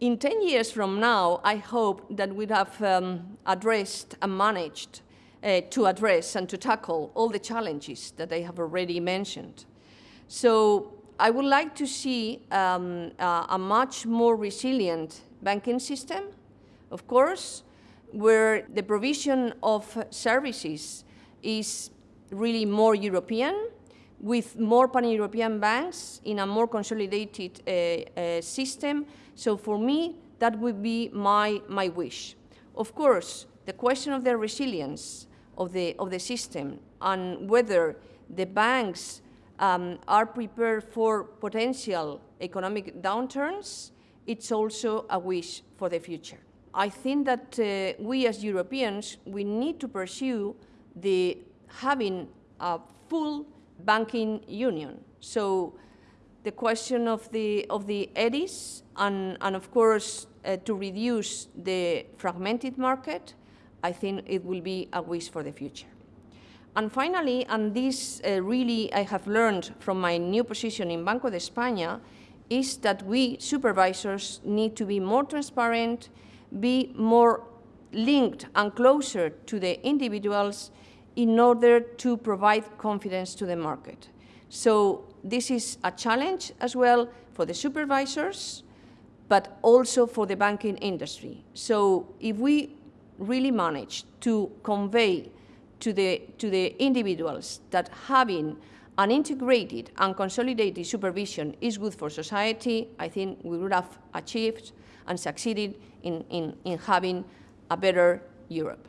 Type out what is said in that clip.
in 10 years from now, I hope that we have um, addressed and managed uh, to address and to tackle all the challenges that I have already mentioned. So I would like to see um, uh, a much more resilient banking system, of course, where the provision of services is really more European, with more pan-European banks in a more consolidated uh, uh, system. So for me, that would be my, my wish. Of course, the question of the resilience of the, of the system and whether the banks um, are prepared for potential economic downturns, it's also a wish for the future. I think that uh, we as Europeans, we need to pursue the having a full banking union. So the question of the, of the EDIS and, and of course uh, to reduce the fragmented market, I think it will be a wish for the future. And finally, and this uh, really I have learned from my new position in Banco de España, is that we supervisors need to be more transparent, be more linked and closer to the individuals in order to provide confidence to the market. So this is a challenge as well for the supervisors, but also for the banking industry. So if we really manage to convey to the, to the individuals that having an integrated and consolidated supervision is good for society, I think we would have achieved and succeeded in, in, in having a better Europe.